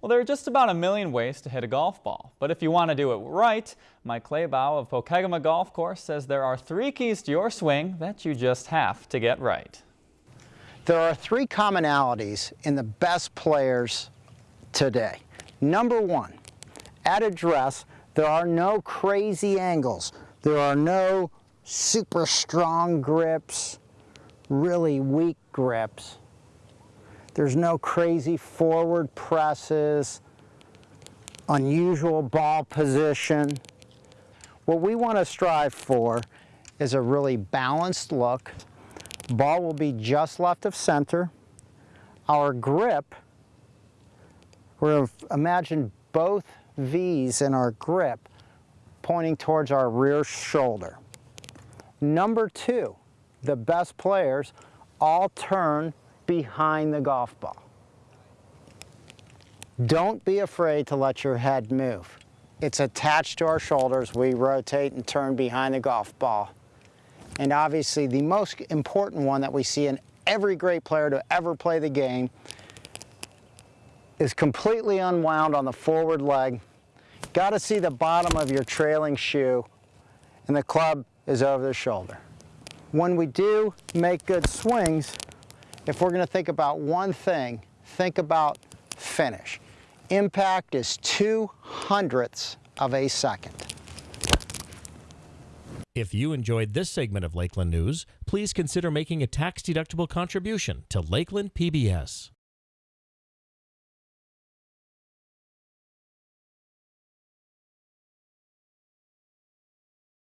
Well, there are just about a million ways to hit a golf ball, but if you want to do it right, Mike Claybaugh of Pokegama Golf Course says there are three keys to your swing that you just have to get right. There are three commonalities in the best players today. Number one, at address, there are no crazy angles. There are no super strong grips, really weak grips. There's no crazy forward presses, unusual ball position. What we want to strive for is a really balanced look. Ball will be just left of center. Our grip, we're imagine both V's in our grip pointing towards our rear shoulder. Number two, the best players all turn behind the golf ball. Don't be afraid to let your head move. It's attached to our shoulders. We rotate and turn behind the golf ball. And obviously the most important one that we see in every great player to ever play the game is completely unwound on the forward leg. Got to see the bottom of your trailing shoe and the club is over the shoulder. When we do make good swings, if we're going to think about one thing, think about finish. Impact is two hundredths of a second. If you enjoyed this segment of Lakeland News, please consider making a tax-deductible contribution to Lakeland PBS.